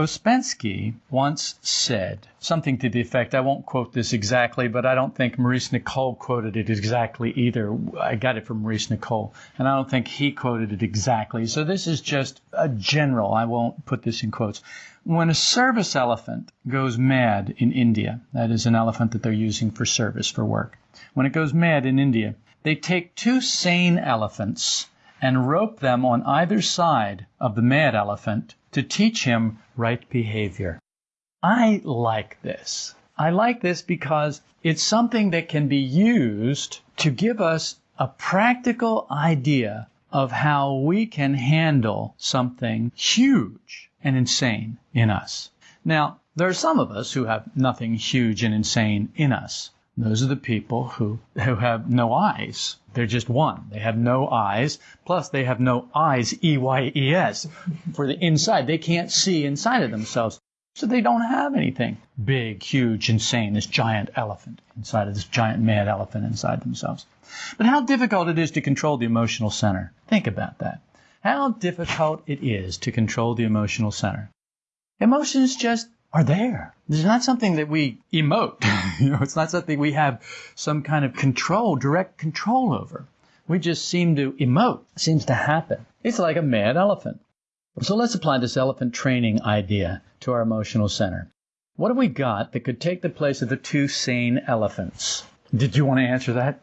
Ouspensky once said something to the effect, I won't quote this exactly, but I don't think Maurice Nicoll quoted it exactly either. I got it from Maurice Nicoll, and I don't think he quoted it exactly. So this is just a general, I won't put this in quotes. When a service elephant goes mad in India, that is an elephant that they're using for service, for work. When it goes mad in India, they take two sane elephants and rope them on either side of the mad elephant to teach him right behavior. I like this. I like this because it's something that can be used to give us a practical idea of how we can handle something huge and insane in us. Now, there are some of us who have nothing huge and insane in us. Those are the people who, who have no eyes. They're just one. They have no eyes. Plus, they have no eyes, E Y E S, for the inside. They can't see inside of themselves. So they don't have anything big, huge, insane, this giant elephant inside of this giant mad elephant inside themselves. But how difficult it is to control the emotional center. Think about that. How difficult it is to control the emotional center. Emotions just are there. It's not something that we emote. you know, it's not something we have some kind of control, direct control over. We just seem to emote. It seems to happen. It's like a mad elephant. So let's apply this elephant training idea to our emotional center. What have we got that could take the place of the two sane elephants? Did you want to answer that?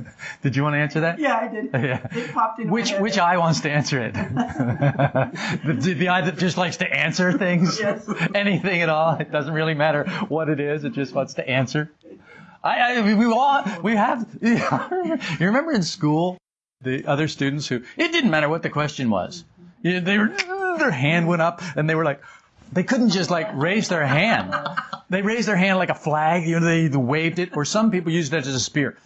did you want to answer that? Yeah, I did. Yeah. It popped in. Which which eye wants to answer it? the, the, eye that just likes to answer things. Yes. Anything at all. It doesn't really matter what it is. It just wants to answer. I, I we all we have. You remember in school the other students who it didn't matter what the question was. They were their hand went up and they were like they couldn't just like raise their hand. They raised their hand like a flag. You know, they waved it. Or some people used it as a spear.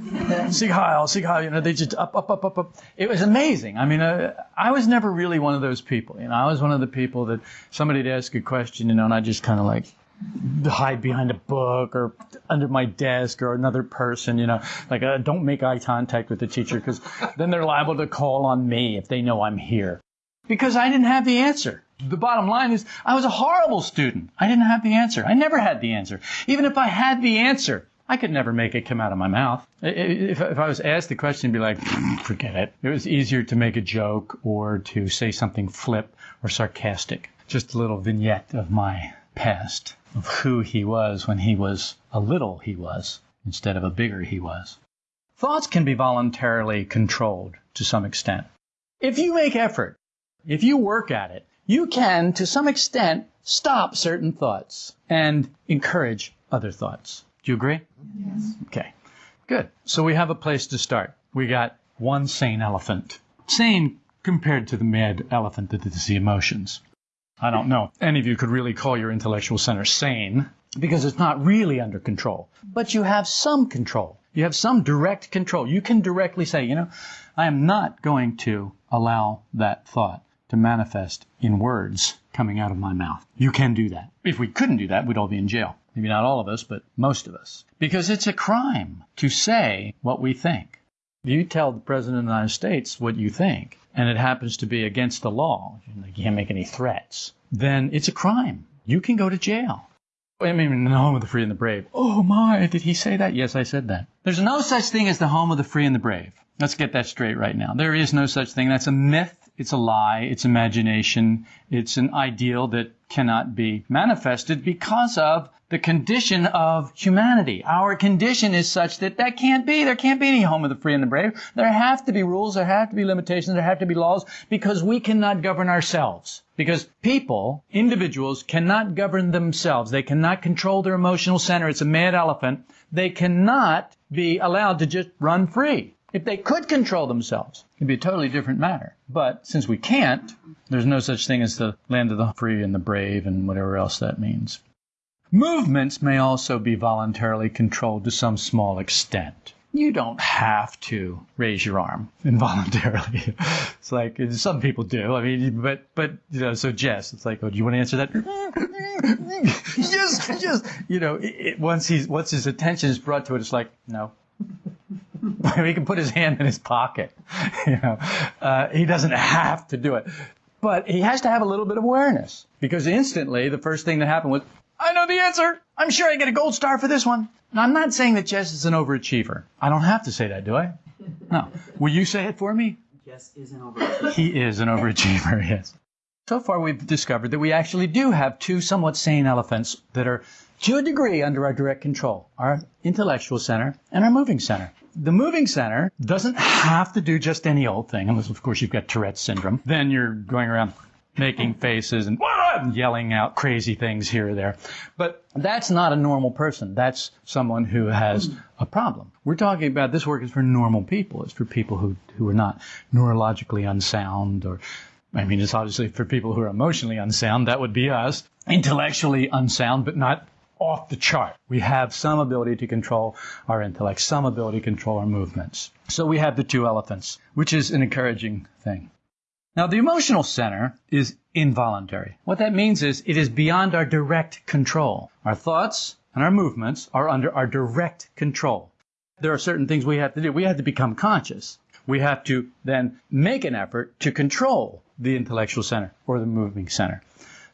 Sieg Heil, you know, they just up, up, up, up, up. It was amazing. I mean, uh, I was never really one of those people. You know, I was one of the people that somebody'd ask a question, you know, and I just kind of like hide behind a book or under my desk or another person, you know, like uh, don't make eye contact with the teacher because then they're liable to call on me if they know I'm here. Because I didn't have the answer. The bottom line is I was a horrible student. I didn't have the answer. I never had the answer. Even if I had the answer, I could never make it come out of my mouth. If, if I was asked the question, I'd be like, forget it. It was easier to make a joke or to say something flip or sarcastic. Just a little vignette of my past, of who he was when he was a little he was instead of a bigger he was. Thoughts can be voluntarily controlled to some extent. If you make effort, if you work at it, you can, to some extent, stop certain thoughts and encourage other thoughts. Do you agree? Yes. Okay. Good. So we have a place to start. We got one sane elephant. Sane compared to the mad elephant that is the emotions. I don't know. Any of you could really call your intellectual center sane because it's not really under control. But you have some control. You have some direct control. You can directly say, you know, I am not going to allow that thought to manifest in words coming out of my mouth. You can do that. If we couldn't do that, we'd all be in jail. Maybe not all of us, but most of us. Because it's a crime to say what we think. If you tell the President of the United States what you think, and it happens to be against the law, you can't make any threats, then it's a crime. You can go to jail. I mean, in the home of the free and the brave. Oh my, did he say that? Yes, I said that. There's no such thing as the home of the free and the brave. Let's get that straight right now. There is no such thing. That's a myth. It's a lie. It's imagination. It's an ideal that cannot be manifested because of the condition of humanity. Our condition is such that that can't be. There can't be any home of the free and the brave. There have to be rules. There have to be limitations. There have to be laws because we cannot govern ourselves. Because people, individuals, cannot govern themselves. They cannot control their emotional center. It's a mad elephant. They cannot be allowed to just run free. If they could control themselves, it'd be a totally different matter. But since we can't, there's no such thing as the land of the free and the brave and whatever else that means. Movements may also be voluntarily controlled to some small extent. You don't have to raise your arm involuntarily. It's like some people do. I mean, but but you know, so Jess, it's like, oh, do you want to answer that? yes, yes. You know, it, once he's once his attention is brought to it, it's like, no. He can put his hand in his pocket. You know, uh, he doesn't have to do it. But he has to have a little bit of awareness because instantly the first thing that happened was, I know the answer. I'm sure I get a gold star for this one. Now, I'm not saying that Jess is an overachiever. I don't have to say that, do I? No. Will you say it for me? Jess is an overachiever. He is an overachiever, yes. So far, we've discovered that we actually do have two somewhat sane elephants that are, to a degree, under our direct control our intellectual center and our moving center. The moving center doesn't have to do just any old thing, unless, of course, you've got Tourette's syndrome. Then you're going around making faces and yelling out crazy things here or there. But that's not a normal person. That's someone who has a problem. We're talking about this work is for normal people. It's for people who, who are not neurologically unsound or I mean, it's obviously for people who are emotionally unsound, that would be us. Intellectually unsound, but not off the chart. We have some ability to control our intellect, some ability to control our movements. So we have the two elephants, which is an encouraging thing. Now, the emotional center is involuntary. What that means is it is beyond our direct control. Our thoughts and our movements are under our direct control. There are certain things we have to do. We have to become conscious. We have to then make an effort to control the intellectual center or the moving center.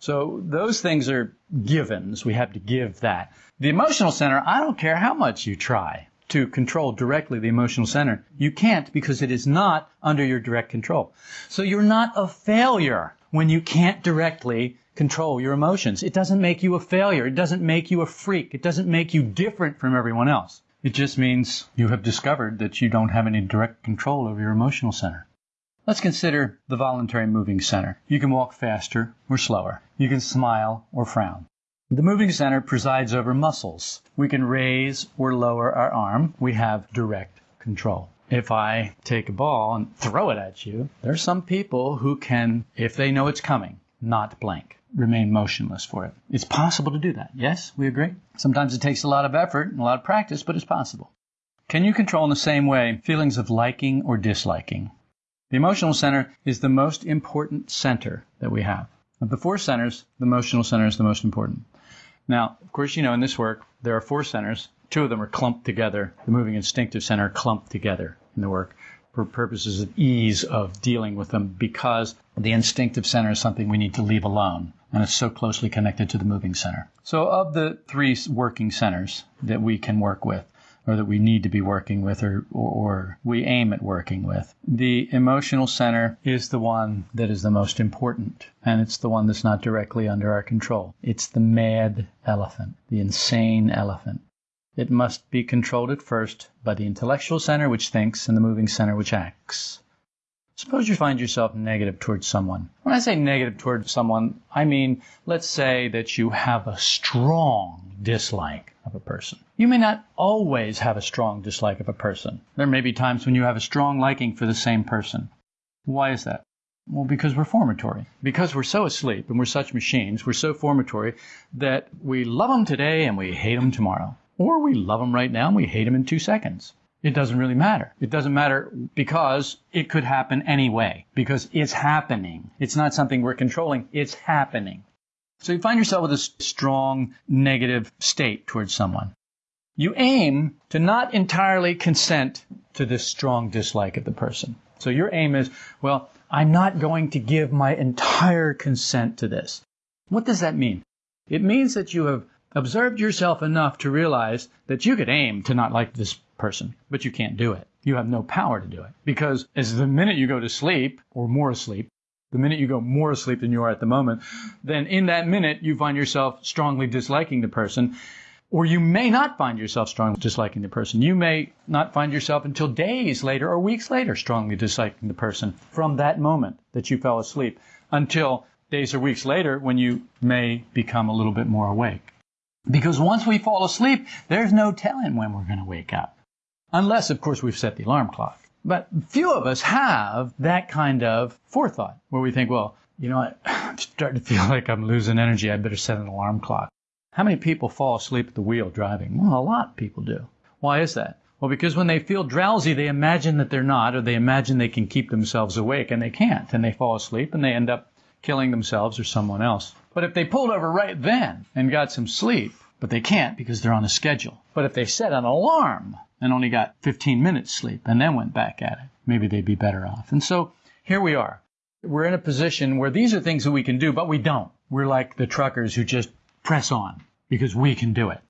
So those things are givens. We have to give that. The emotional center, I don't care how much you try to control directly the emotional center. You can't because it is not under your direct control. So you're not a failure when you can't directly control your emotions. It doesn't make you a failure. It doesn't make you a freak. It doesn't make you different from everyone else. It just means you have discovered that you don't have any direct control over your emotional center. Let's consider the voluntary moving center. You can walk faster or slower. You can smile or frown. The moving center presides over muscles. We can raise or lower our arm. We have direct control. If I take a ball and throw it at you, there are some people who can, if they know it's coming, not blink, remain motionless for it. It's possible to do that. Yes, we agree? Sometimes it takes a lot of effort and a lot of practice, but it's possible. Can you control in the same way feelings of liking or disliking? The emotional center is the most important center that we have. Of the four centers, the emotional center is the most important. Now, of course, you know in this work there are four centers. Two of them are clumped together. The moving instinctive center clumped together in the work for purposes of ease of dealing with them because the instinctive center is something we need to leave alone and it's so closely connected to the moving center. So of the three working centers that we can work with, or that we need to be working with or, or, or, we aim at working with. The emotional center is the one that is the most important, and it's the one that's not directly under our control. It's the mad elephant, the insane elephant. It must be controlled at first by the intellectual center, which thinks, and the moving center, which acts. Suppose you find yourself negative towards someone. When I say negative towards someone, I mean, let's say that you have a strong dislike of a person. You may not always have a strong dislike of a person. There may be times when you have a strong liking for the same person. Why is that? Well, because we're formatory. Because we're so asleep and we're such machines, we're so formatory that we love them today and we hate them tomorrow. Or we love them right now and we hate them in two seconds. It doesn't really matter. It doesn't matter because it could happen anyway. Because it's happening. It's not something we're controlling. It's happening. So you find yourself with a strong negative state towards someone. You aim to not entirely consent to this strong dislike of the person. So your aim is, well, I'm not going to give my entire consent to this. What does that mean? It means that you have observed yourself enough to realize that you could aim to not like this person, but you can't do it. You have no power to do it. Because as the minute you go to sleep, or more asleep, the minute you go more asleep than you are at the moment, then in that minute you find yourself strongly disliking the person. Or you may not find yourself strongly disliking the person. You may not find yourself until days later or weeks later strongly disliking the person from that moment that you fell asleep until days or weeks later when you may become a little bit more awake. Because once we fall asleep, there's no telling when we're going to wake up. Unless, of course, we've set the alarm clock. But few of us have that kind of forethought where we think, well, you know, I'm starting to feel like I'm losing energy. I better set an alarm clock. How many people fall asleep at the wheel driving? Well, a lot of people do. Why is that? Well, because when they feel drowsy, they imagine that they're not, or they imagine they can keep themselves awake, and they can't, and they fall asleep, and they end up killing themselves or someone else. But if they pulled over right then and got some sleep, but they can't because they're on a schedule. But if they set an alarm and only got 15 minutes sleep and then went back at it, maybe they'd be better off. And so here we are. We're in a position where these are things that we can do, but we don't. We're like the truckers who just press on because we can do it.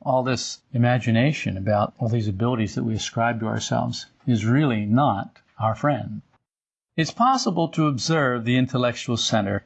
All this imagination about all these abilities that we ascribe to ourselves is really not our friend. It's possible to observe the intellectual center.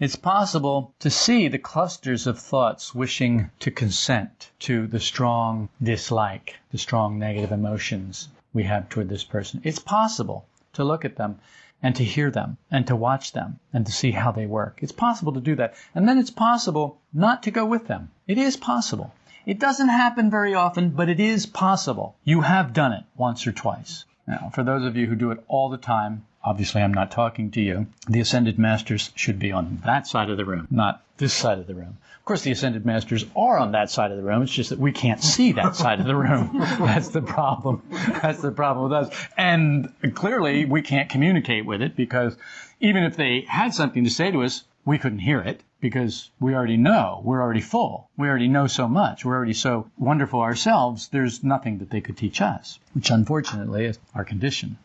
It's possible to see the clusters of thoughts wishing to consent to the strong dislike, the strong negative emotions we have toward this person. It's possible to look at them and to hear them and to watch them and to see how they work. It's possible to do that. And then it's possible not to go with them. It is possible. It doesn't happen very often, but it is possible. You have done it once or twice. Now, for those of you who do it all the time, Obviously, I'm not talking to you. The ascended masters should be on that side of the room, not this side of the room. Of course, the ascended masters are on that side of the room. It's just that we can't see that side of the room. That's the problem. That's the problem with us. And clearly, we can't communicate with it because even if they had something to say to us, we couldn't hear it because we already know. We're already full. We already know so much. We're already so wonderful ourselves. There's nothing that they could teach us, which unfortunately is our condition.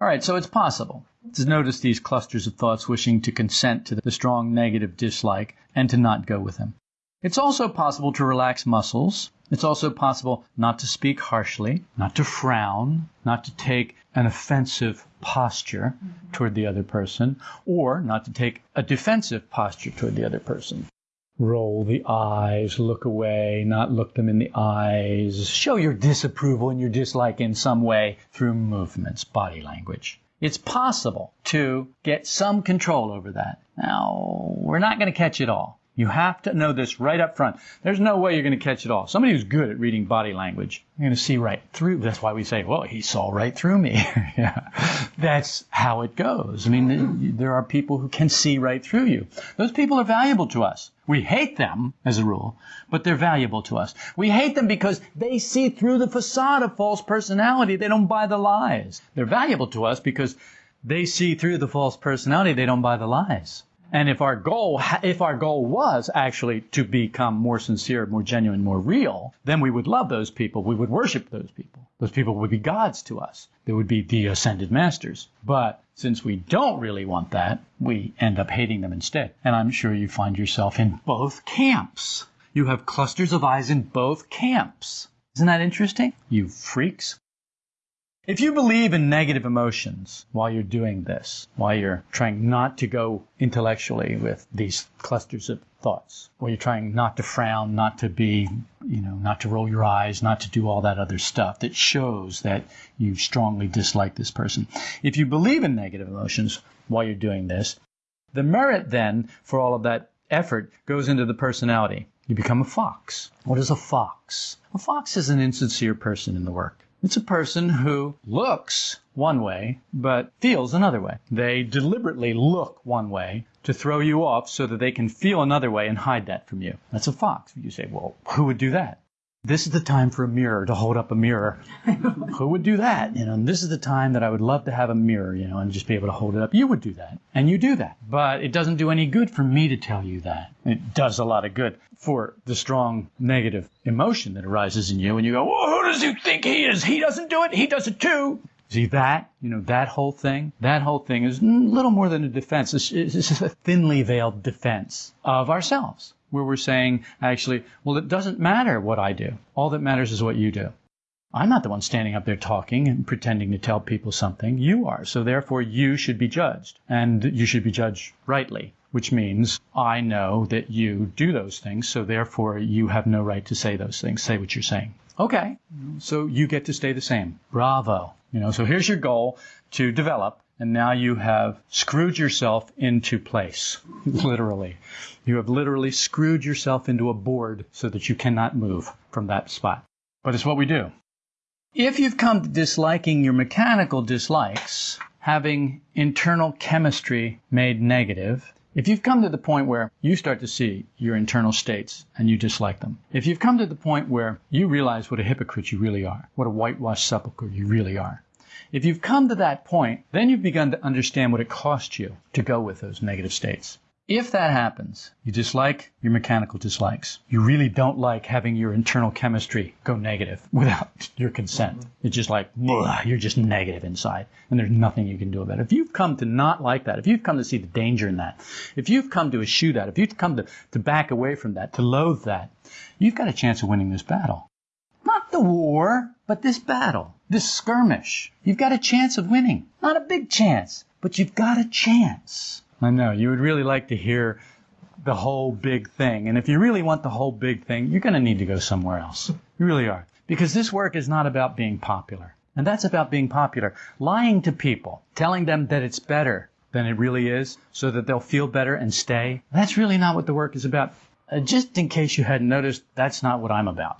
All right, so it's possible to notice these clusters of thoughts wishing to consent to the strong negative dislike and to not go with them. It's also possible to relax muscles. It's also possible not to speak harshly, not to frown, not to take an offensive posture mm-hmm. toward the other person, or not to take a defensive posture toward the other person roll the eyes, look away, not look them in the eyes, show your disapproval and your dislike in some way through movements, body language. It's possible to get some control over that. Now, we're not going to catch it all. You have to know this right up front. There's no way you're going to catch it all. Somebody who's good at reading body language, you're going to see right through. That's why we say, well, he saw right through me. yeah. That's how it goes. I mean, there are people who can see right through you. Those people are valuable to us. We hate them, as a rule, but they're valuable to us. We hate them because they see through the facade of false personality. They don't buy the lies. They're valuable to us because they see through the false personality. They don't buy the lies. And if our goal, if our goal was actually to become more sincere, more genuine, more real, then we would love those people. We would worship those people. Those people would be gods to us. They would be the ascended masters. But since we don't really want that, we end up hating them instead. And I'm sure you find yourself in both camps. You have clusters of eyes in both camps. Isn't that interesting? You freaks. If you believe in negative emotions while you're doing this, while you're trying not to go intellectually with these clusters of thoughts, while you're trying not to frown, not to be, you know, not to roll your eyes, not to do all that other stuff that shows that you strongly dislike this person. If you believe in negative emotions while you're doing this, the merit then for all of that effort goes into the personality. You become a fox. What is a fox? A fox is an insincere person in the work. It's a person who looks one way, but feels another way. They deliberately look one way to throw you off so that they can feel another way and hide that from you. That's a fox. You say, well, who would do that? This is the time for a mirror to hold up a mirror. Who would do that? You know, and this is the time that I would love to have a mirror, you know, and just be able to hold it up. You would do that. And you do that. But it doesn't do any good for me to tell you that. It does a lot of good for the strong negative emotion that arises in you. And you go, well, who does he think he is? He doesn't do it. He does it too. See that? You know, that whole thing? That whole thing is little more than a defense. It's, it's a thinly veiled defense of ourselves where we're saying, actually, well, it doesn't matter what I do. All that matters is what you do. I'm not the one standing up there talking and pretending to tell people something. You are. So therefore, you should be judged. And you should be judged rightly, which means I know that you do those things. So therefore, you have no right to say those things. Say what you're saying. Okay. So you get to stay the same. Bravo. You know, so here's your goal to develop and now you have screwed yourself into place, literally. You have literally screwed yourself into a board so that you cannot move from that spot. But it's what we do. If you've come to disliking your mechanical dislikes, having internal chemistry made negative, if you've come to the point where you start to see your internal states and you dislike them, if you've come to the point where you realize what a hypocrite you really are, what a whitewashed sepulchre you really are, if you've come to that point, then you've begun to understand what it cost you to go with those negative states. If that happens, you dislike your mechanical dislikes. You really don't like having your internal chemistry go negative without your consent. It's just like, you're just negative inside, and there's nothing you can do about it. If you've come to not like that, if you've come to see the danger in that, if you've come to eschew that, if you've come to, to back away from that, to loathe that, you've got a chance of winning this battle. Not the war, but this battle, this skirmish. You've got a chance of winning. Not a big chance, but you've got a chance. I know. You would really like to hear the whole big thing. And if you really want the whole big thing, you're going to need to go somewhere else. You really are. Because this work is not about being popular. And that's about being popular. Lying to people, telling them that it's better than it really is so that they'll feel better and stay. That's really not what the work is about. Uh, just in case you hadn't noticed, that's not what I'm about.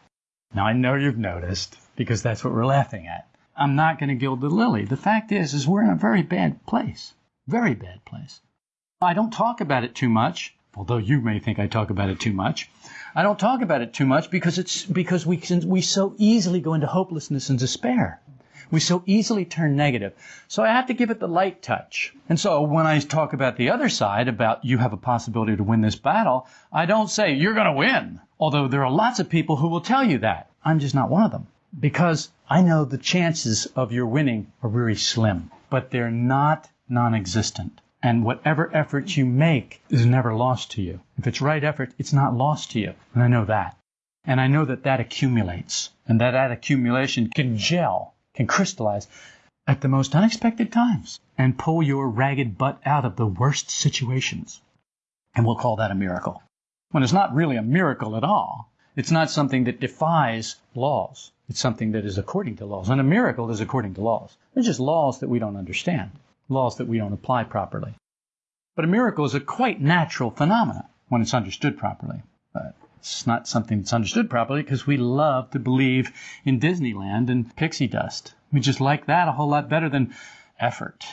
Now I know you've noticed because that's what we're laughing at. I'm not going to gild the lily. The fact is, is we're in a very bad place. Very bad place. I don't talk about it too much, although you may think I talk about it too much. I don't talk about it too much because it's because we can, we so easily go into hopelessness and despair. We so easily turn negative. So I have to give it the light touch. And so when I talk about the other side, about you have a possibility to win this battle, I don't say you're going to win. Although there are lots of people who will tell you that. I'm just not one of them. Because I know the chances of your winning are very slim. But they're not non-existent. And whatever effort you make is never lost to you. If it's right effort, it's not lost to you. And I know that. And I know that that accumulates. And that that accumulation can gel, can crystallize at the most unexpected times and pull your ragged butt out of the worst situations. And we'll call that a miracle. When it's not really a miracle at all. It's not something that defies laws. It's something that is according to laws. And a miracle is according to laws. They're just laws that we don't understand laws that we don't apply properly. But a miracle is a quite natural phenomenon when it's understood properly. But it's not something that's understood properly because we love to believe in Disneyland and pixie dust. We just like that a whole lot better than effort.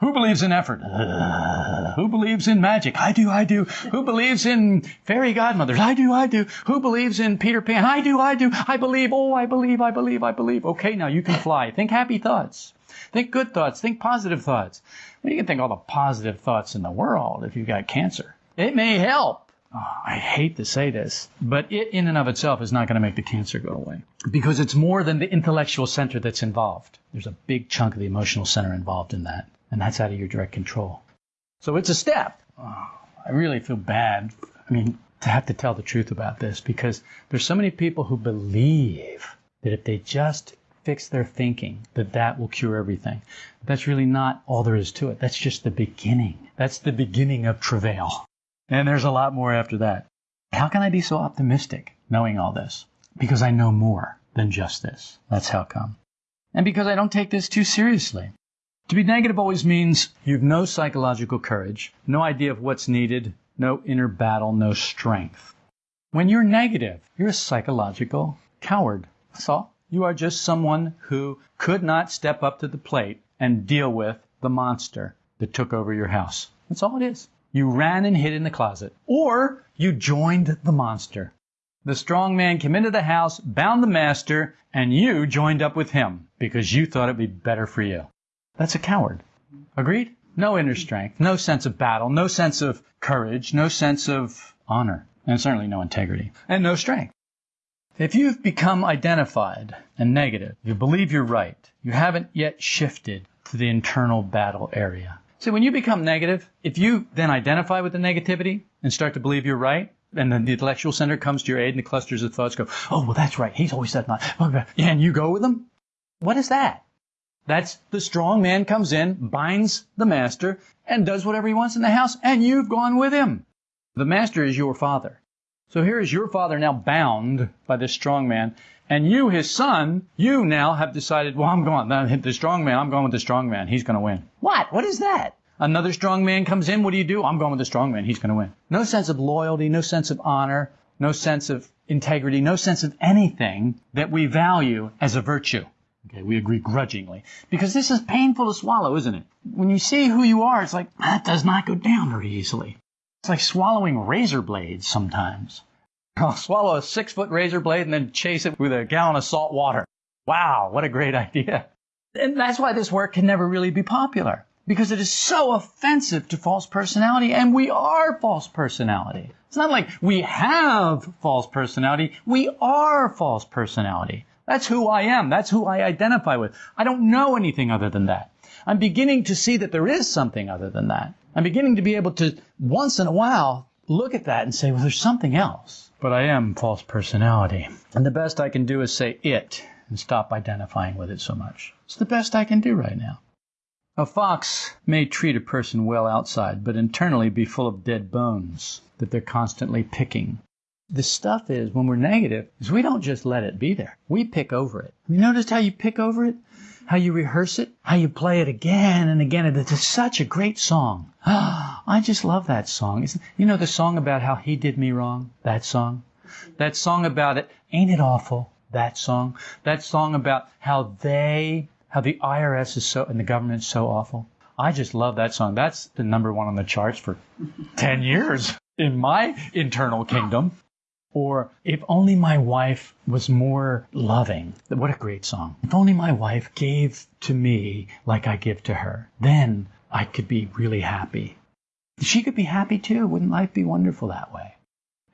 Who believes in effort? Uh, who believes in magic? I do, I do. Who believes in fairy godmothers? I do, I do. Who believes in Peter Pan? I do, I do. I believe, oh, I believe, I believe, I believe. Okay, now you can fly. Think happy thoughts. Think good thoughts. Think positive thoughts. Well, you can think all the positive thoughts in the world if you've got cancer. It may help. Oh, I hate to say this, but it in and of itself is not going to make the cancer go away because it's more than the intellectual center that's involved. There's a big chunk of the emotional center involved in that, and that's out of your direct control. So it's a step. Oh, I really feel bad. I mean, to have to tell the truth about this because there's so many people who believe that if they just fix their thinking, that that will cure everything. That's really not all there is to it. That's just the beginning. That's the beginning of travail. And there's a lot more after that. How can I be so optimistic knowing all this? Because I know more than just this. That's how come. And because I don't take this too seriously. To be negative always means you've no psychological courage, no idea of what's needed, no inner battle, no strength. When you're negative, you're a psychological coward. That's all. You are just someone who could not step up to the plate and deal with the monster that took over your house. That's all it is. You ran and hid in the closet. Or you joined the monster. The strong man came into the house, bound the master, and you joined up with him because you thought it'd be better for you. That's a coward. Agreed? No inner strength, no sense of battle, no sense of courage, no sense of honor, and certainly no integrity, and no strength. If you've become identified and negative, you believe you're right, you haven't yet shifted to the internal battle area. See, when you become negative, if you then identify with the negativity and start to believe you're right, and then the intellectual center comes to your aid and the clusters of thoughts go, oh, well, that's right. He's always said that. And you go with them? What is that? That's the strong man comes in, binds the master, and does whatever he wants in the house, and you've gone with him. The master is your father. So here is your father now bound by this strong man, and you, his son, you now have decided, well, I'm going. The strong man, I'm going with the strong man. He's going to win. What? What is that? Another strong man comes in. What do you do? I'm going with the strong man. He's going to win. No sense of loyalty, no sense of honor, no sense of integrity, no sense of anything that we value as a virtue. Okay, we agree grudgingly. Because this is painful to swallow, isn't it? When you see who you are, it's like, that does not go down very easily. It's like swallowing razor blades sometimes. I'll swallow a six foot razor blade and then chase it with a gallon of salt water. Wow, what a great idea. And that's why this work can never really be popular. because it is so offensive to false personality, and we are false personality. It's not like we have false personality, we are false personality. That's who I am. That's who I identify with. I don't know anything other than that. I'm beginning to see that there is something other than that. I'm beginning to be able to, once in a while, look at that and say, well, there's something else. But I am false personality. And the best I can do is say it and stop identifying with it so much. It's the best I can do right now. A fox may treat a person well outside, but internally be full of dead bones that they're constantly picking. The stuff is, when we're negative, is we don't just let it be there. We pick over it. You noticed how you pick over it? How you rehearse it? How you play it again and again? It's such a great song. I just love that song. You know the song about how he did me wrong? That song? That song about it, ain't it awful? That song? That song about how they how the IRS is so and the government is so awful. I just love that song. That's the number one on the charts for 10 years in my internal kingdom. Or if only my wife was more loving. What a great song. If only my wife gave to me like I give to her, then I could be really happy. She could be happy too. Wouldn't life be wonderful that way?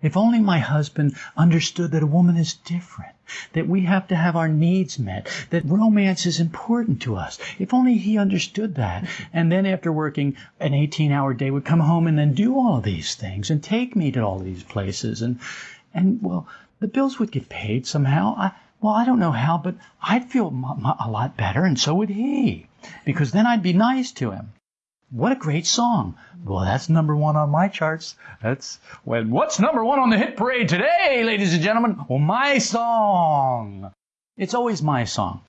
If only my husband understood that a woman is different, that we have to have our needs met, that romance is important to us. If only he understood that. And then after working an 18 hour day would come home and then do all these things and take me to all these places. And, and well, the bills would get paid somehow. I, well, I don't know how, but I'd feel a lot better and so would he. Because then I'd be nice to him. What a great song. Well, that's number one on my charts. That's when what's number one on the hit parade today, ladies and gentlemen? Well, my song. It's always my song.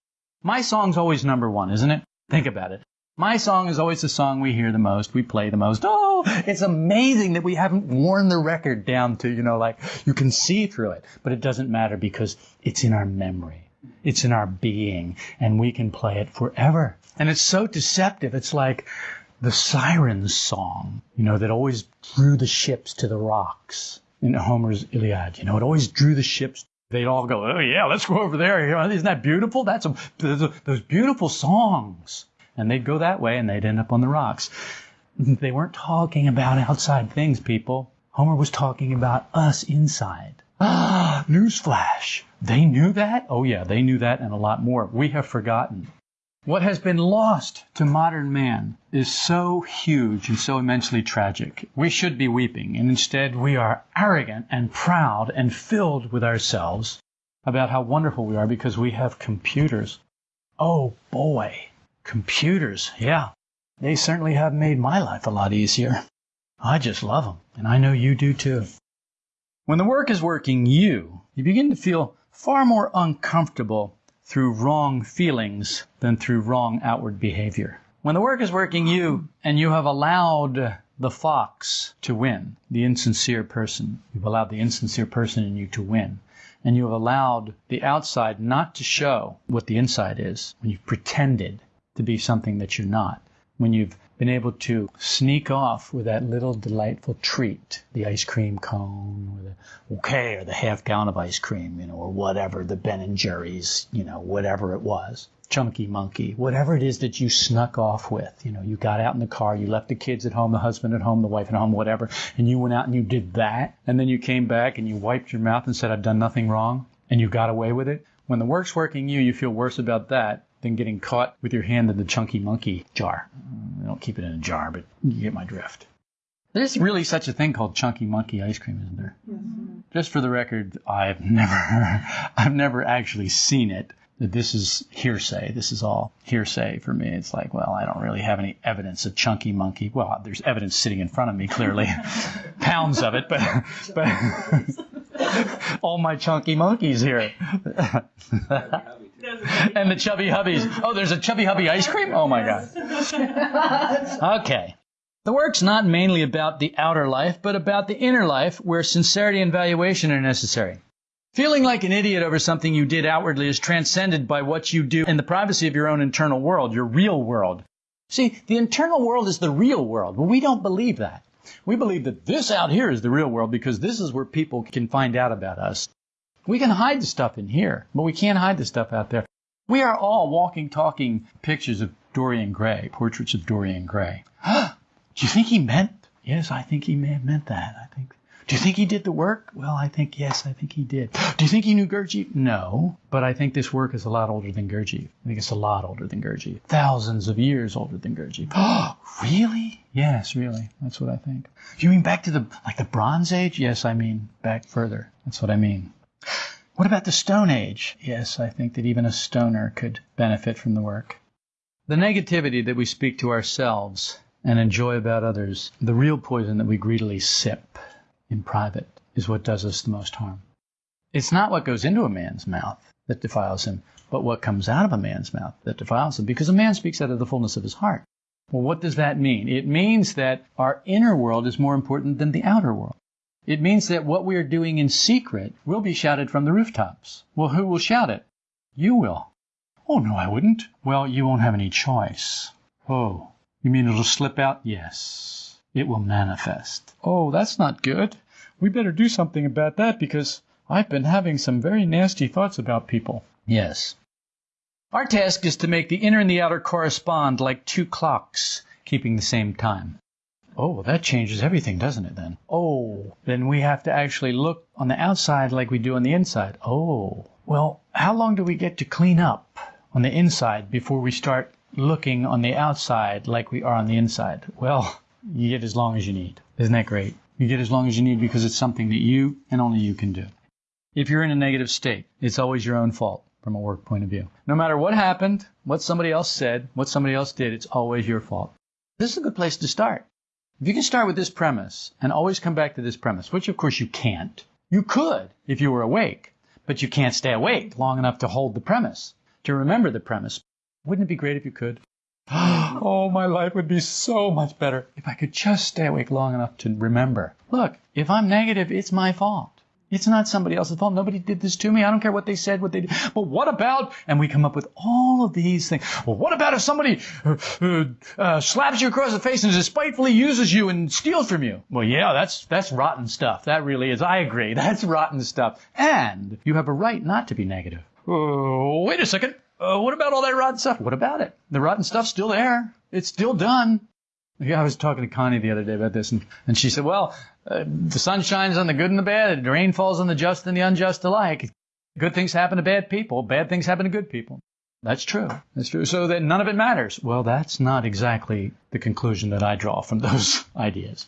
My song's always number one, isn't it? Think about it. My song is always the song we hear the most, we play the most. Oh, it's amazing that we haven't worn the record down to, you know, like you can see through it. But it doesn't matter because it's in our memory. It's in our being and we can play it forever. And it's so deceptive. It's like, the siren's song, you know, that always drew the ships to the rocks in Homer's Iliad. You know, it always drew the ships. They'd all go, oh yeah, let's go over there. Isn't that beautiful? That's a, those beautiful songs. And they'd go that way and they'd end up on the rocks. They weren't talking about outside things, people. Homer was talking about us inside. Ah, newsflash. They knew that? Oh yeah, they knew that and a lot more. We have forgotten. What has been lost to modern man is so huge and so immensely tragic. We should be weeping, and instead we are arrogant and proud and filled with ourselves about how wonderful we are because we have computers. Oh boy, computers, yeah. They certainly have made my life a lot easier. I just love them, and I know you do too. When the work is working you, you begin to feel far more uncomfortable through wrong feelings than through wrong outward behavior. When the work is working you and you have allowed the fox to win, the insincere person, you've allowed the insincere person in you to win, and you have allowed the outside not to show what the inside is, when you've pretended to be something that you're not, when you've been able to sneak off with that little delightful treat, the ice cream cone, or the okay, or the half gallon of ice cream, you know, or whatever, the Ben and Jerry's, you know, whatever it was, chunky monkey, whatever it is that you snuck off with, you know, you got out in the car, you left the kids at home, the husband at home, the wife at home, whatever, and you went out and you did that, and then you came back and you wiped your mouth and said, I've done nothing wrong, and you got away with it. When the work's working you, you feel worse about that than getting caught with your hand in the chunky monkey jar. I don't keep it in a jar, but you get my drift. There's really such a thing called chunky monkey ice cream, isn't there? Mm-hmm. Just for the record, I've never, I've never actually seen it. This is hearsay. This is all hearsay for me. It's like, well, I don't really have any evidence of chunky monkey. Well, there's evidence sitting in front of me, clearly, pounds of it, but, but all my chunky monkeys here. and the chubby hubbies. Oh, there's a chubby hubby ice cream? Oh my God. Okay. The work's not mainly about the outer life, but about the inner life where sincerity and valuation are necessary. Feeling like an idiot over something you did outwardly is transcended by what you do in the privacy of your own internal world, your real world. See, the internal world is the real world, but we don't believe that. We believe that this out here is the real world because this is where people can find out about us. We can hide the stuff in here, but we can't hide the stuff out there. We are all walking, talking pictures of Dorian Gray, portraits of Dorian Gray. Do you think he meant? Yes, I think he may have meant that. I think. Do you think he did the work? Well, I think yes, I think he did. Do you think he knew Gurdjieff? No, but I think this work is a lot older than Gurdjieff. I think it's a lot older than Gurdjieff. Thousands of years older than Gurdjieff. Oh, really? Yes, really. That's what I think. You mean back to the like the Bronze Age? Yes, I mean back further. That's what I mean. What about the Stone Age? Yes, I think that even a stoner could benefit from the work. The negativity that we speak to ourselves and enjoy about others, the real poison that we greedily sip in private, is what does us the most harm. It's not what goes into a man's mouth that defiles him, but what comes out of a man's mouth that defiles him, because a man speaks out of the fullness of his heart. Well, what does that mean? It means that our inner world is more important than the outer world. It means that what we are doing in secret will be shouted from the rooftops. Well, who will shout it? You will. Oh, no, I wouldn't. Well, you won't have any choice. Oh, you mean it'll slip out? Yes. It will manifest. Oh, that's not good. We better do something about that because I've been having some very nasty thoughts about people. Yes. Our task is to make the inner and the outer correspond like two clocks, keeping the same time. Oh, that changes everything, doesn't it then? Oh, then we have to actually look on the outside like we do on the inside. Oh, well, how long do we get to clean up on the inside before we start looking on the outside like we are on the inside? Well, you get as long as you need. Isn't that great? You get as long as you need because it's something that you and only you can do. If you're in a negative state, it's always your own fault from a work point of view. No matter what happened, what somebody else said, what somebody else did, it's always your fault. This is a good place to start. If you can start with this premise and always come back to this premise, which of course you can't, you could if you were awake, but you can't stay awake long enough to hold the premise, to remember the premise. Wouldn't it be great if you could? oh, my life would be so much better if I could just stay awake long enough to remember. Look, if I'm negative, it's my fault. It's not somebody else's fault. Nobody did this to me. I don't care what they said, what they did. But what about, and we come up with all of these things. Well, what about if somebody uh, uh, uh, slaps you across the face and despitefully uses you and steals from you? Well, yeah, that's, that's rotten stuff. That really is. I agree. That's rotten stuff. And you have a right not to be negative. Uh, wait a second. Uh, what about all that rotten stuff? What about it? The rotten stuff's still there. It's still done. I was talking to Connie the other day about this, and, and she said, well, uh, the sun shines on the good and the bad, the rain falls on the just and the unjust alike. Good things happen to bad people, bad things happen to good people. That's true. That's true. So that none of it matters. Well, that's not exactly the conclusion that I draw from those ideas.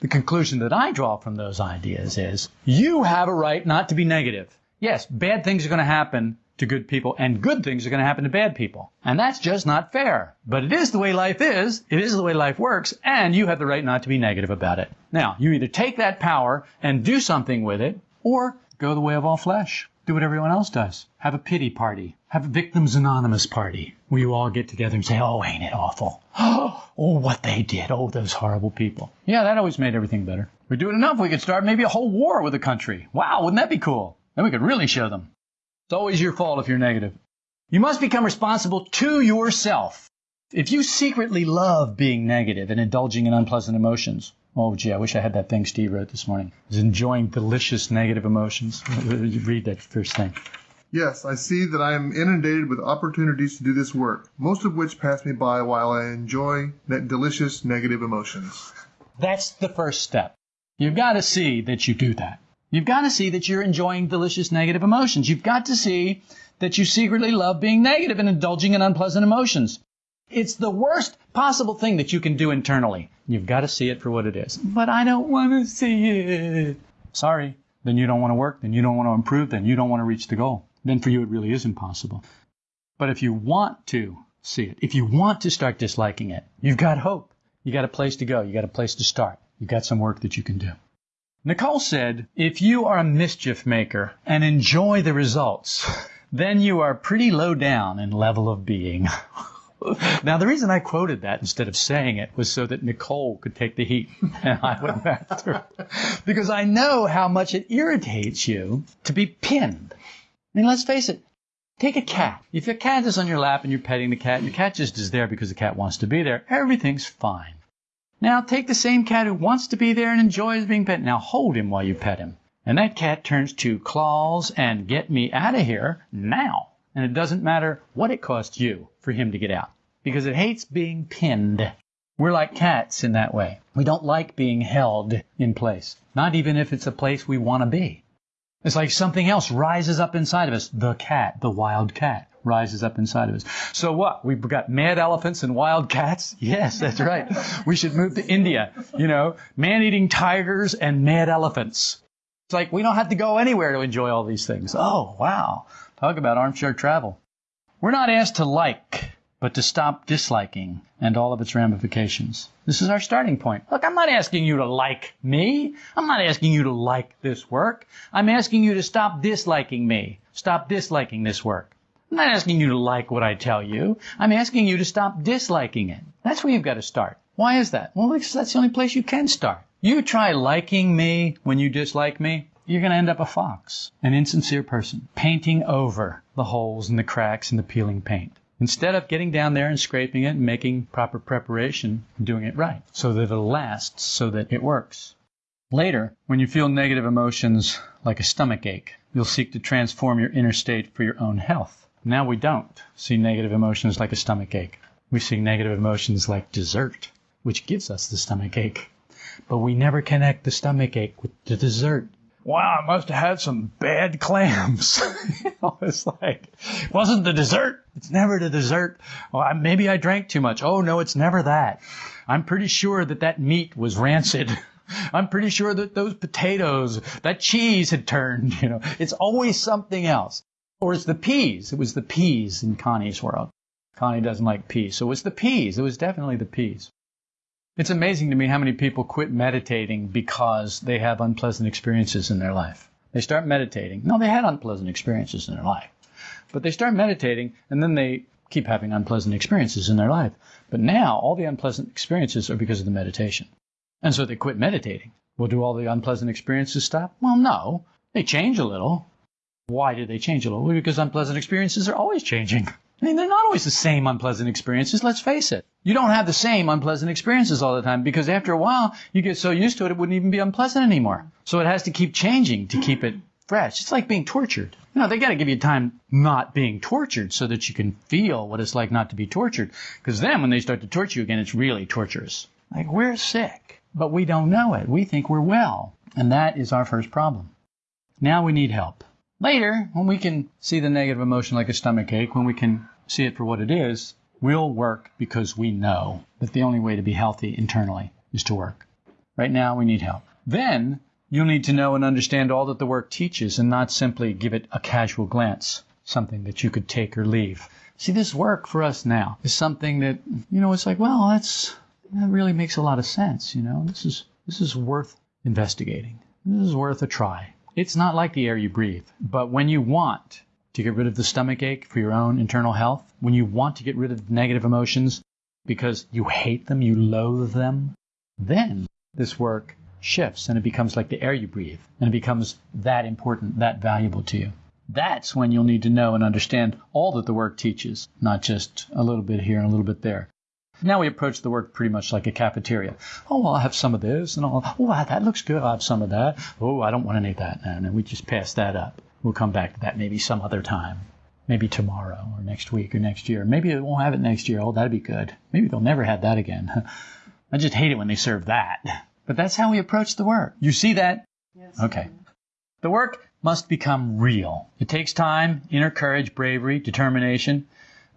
The conclusion that I draw from those ideas is you have a right not to be negative. Yes, bad things are going to happen to good people, and good things are going to happen to bad people. And that's just not fair. But it is the way life is, it is the way life works, and you have the right not to be negative about it. Now, you either take that power and do something with it, or go the way of all flesh. Do what everyone else does. Have a pity party. Have a Victims Anonymous party where you all get together and say, oh, ain't it awful? Oh, what they did. Oh, those horrible people. Yeah, that always made everything better. We do it enough, we could start maybe a whole war with a country. Wow, wouldn't that be cool? Then we could really show them. It's always your fault if you're negative. You must become responsible to yourself. If you secretly love being negative and indulging in unpleasant emotions, oh gee, I wish I had that thing Steve wrote this morning. I was enjoying delicious negative emotions. Read that first thing. Yes, I see that I am inundated with opportunities to do this work, most of which pass me by while I enjoy that delicious negative emotions. That's the first step. You've got to see that you do that. You've got to see that you're enjoying delicious negative emotions. You've got to see that you secretly love being negative and indulging in unpleasant emotions. It's the worst possible thing that you can do internally. You've got to see it for what it is. But I don't want to see it. Sorry. Then you don't want to work. Then you don't want to improve. Then you don't want to reach the goal. Then for you it really is impossible. But if you want to see it, if you want to start disliking it, you've got hope. You got a place to go. You got a place to start. You've got some work that you can do. Nicoll said, if you are a mischief maker and enjoy the results, then you are pretty low down in level of being. now, the reason I quoted that instead of saying it was so that Nicoll could take the heat and I went through. Because I know how much it irritates you to be pinned. I mean, let's face it. Take a cat. If your cat is on your lap and you're petting the cat, and your cat just is there because the cat wants to be there, everything's fine. Now take the same cat who wants to be there and enjoys being pet. Now hold him while you pet him. And that cat turns to claws and get me out of here now. And it doesn't matter what it costs you for him to get out. because it hates being pinned. We're like cats in that way. We don't like being held in place, not even if it's a place we want to be. It's like something else rises up inside of us. The cat, the wild cat, rises up inside of us. So what? We've got mad elephants and wild cats? Yes, that's right. we should move to India. You know, man eating tigers and mad elephants. It's like we don't have to go anywhere to enjoy all these things. Oh, wow. Talk about armchair travel. We're not asked to like but to stop disliking and all of its ramifications. This is our starting point. Look, I'm not asking you to like me. I'm not asking you to like this work. I'm asking you to stop disliking me. Stop disliking this work. I'm not asking you to like what I tell you. I'm asking you to stop disliking it. That's where you've got to start. Why is that? Well, that's the only place you can start. You try liking me when you dislike me, you're going to end up a fox, an insincere person, painting over the holes and the cracks and the peeling paint instead of getting down there and scraping it and making proper preparation and doing it right so that it lasts, so that it works. Later, when you feel negative emotions like a stomach ache, you'll seek to transform your inner state for your own health. Now we don't see negative emotions like a stomach ache. We see negative emotions like dessert, which gives us the stomach ache. But we never connect the stomach ache with the dessert wow, I must have had some bad clams. know, it's like, wasn't the dessert. It's never the dessert. Well, maybe I drank too much. Oh, no, it's never that. I'm pretty sure that that meat was rancid. I'm pretty sure that those potatoes, that cheese had turned, you know. It's always something else. Or it's the peas. It was the peas in Connie's world. Connie doesn't like peas. So it was the peas. It was definitely the peas. It's amazing to me how many people quit meditating because they have unpleasant experiences in their life. They start meditating. No, they had unpleasant experiences in their life. But they start meditating and then they keep having unpleasant experiences in their life. But now all the unpleasant experiences are because of the meditation. And so they quit meditating. Well, do all the unpleasant experiences stop? Well, no. They change a little. Why did they change a little? Because unpleasant experiences are always changing. I mean, they're not always the same unpleasant experiences, let's face it. You don't have the same unpleasant experiences all the time because after a while, you get so used to it, it wouldn't even be unpleasant anymore. So it has to keep changing to keep it fresh. It's like being tortured. You know, they got to give you time not being tortured so that you can feel what it's like not to be tortured. Because then when they start to torture you again, it's really torturous. Like, we're sick, but we don't know it. We think we're well. And that is our first problem. Now we need help. Later, when we can see the negative emotion like a stomach ache, when we can see it for what it is, we'll work because we know that the only way to be healthy internally is to work. Right now, we need help. Then, you'll need to know and understand all that the work teaches and not simply give it a casual glance, something that you could take or leave. See, this work for us now is something that, you know, it's like, well, that's, that really makes a lot of sense, you know. This is, this is worth investigating. This is worth a try. It's not like the air you breathe, but when you want to get rid of the stomach ache for your own internal health, when you want to get rid of negative emotions because you hate them, you loathe them, then this work shifts and it becomes like the air you breathe and it becomes that important, that valuable to you. That's when you'll need to know and understand all that the work teaches, not just a little bit here and a little bit there. Now we approach the work pretty much like a cafeteria. Oh, I'll have some of this, and I'll, oh, that looks good. I'll have some of that. Oh, I don't want any of that. And then we just pass that up. We'll come back to that maybe some other time. Maybe tomorrow or next week or next year. Maybe they won't have it next year. Oh, that'd be good. Maybe they'll never have that again. I just hate it when they serve that. But that's how we approach the work. You see that? Yes. Okay. The work must become real. It takes time, inner courage, bravery, determination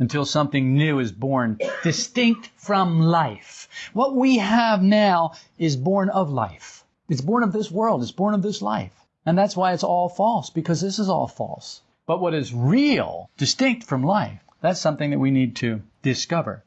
until something new is born, distinct from life. What we have now is born of life. It's born of this world. It's born of this life. And that's why it's all false, because this is all false. But what is real, distinct from life, that's something that we need to discover.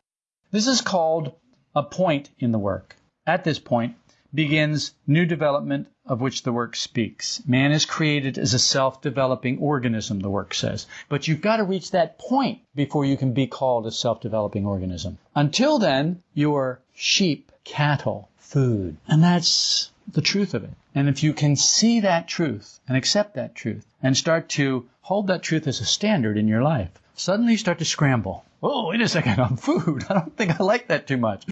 This is called a point in the work. At this point begins new development of which the work speaks. Man is created as a self-developing organism, the work says. But you've got to reach that point before you can be called a self-developing organism. Until then, you're sheep, cattle, food. And that's the truth of it. And if you can see that truth and accept that truth and start to hold that truth as a standard in your life, suddenly you start to scramble. Oh, wait a second, I'm food. I don't think I like that too much.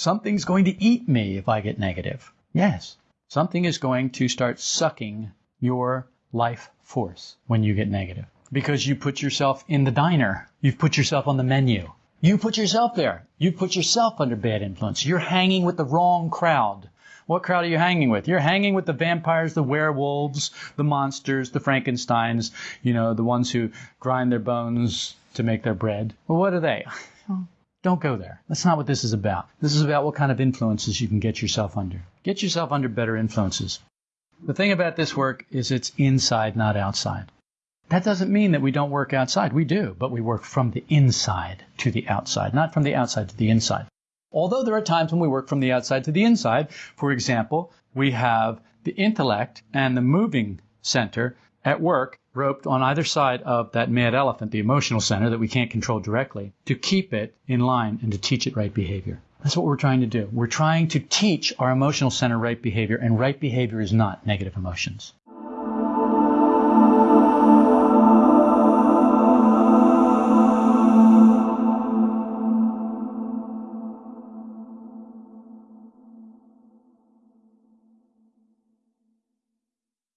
Something's going to eat me if I get negative. Yes, something is going to start sucking your life force when you get negative. Because you put yourself in the diner. You've put yourself on the menu. You put yourself there. You put yourself under bad influence. You're hanging with the wrong crowd. What crowd are you hanging with? You're hanging with the vampires, the werewolves, the monsters, the Frankensteins, you know, the ones who grind their bones to make their bread. Well, what are they? Don't go there. That's not what this is about. This is about what kind of influences you can get yourself under. Get yourself under better influences. The thing about this work is it's inside, not outside. That doesn't mean that we don't work outside. We do, but we work from the inside to the outside, not from the outside to the inside. Although there are times when we work from the outside to the inside. For example, we have the intellect and the moving center at work roped on either side of that mad elephant, the emotional center that we can't control directly, to keep it in line and to teach it right behavior. That's what we're trying to do. We're trying to teach our emotional center right behavior, and right behavior is not negative emotions.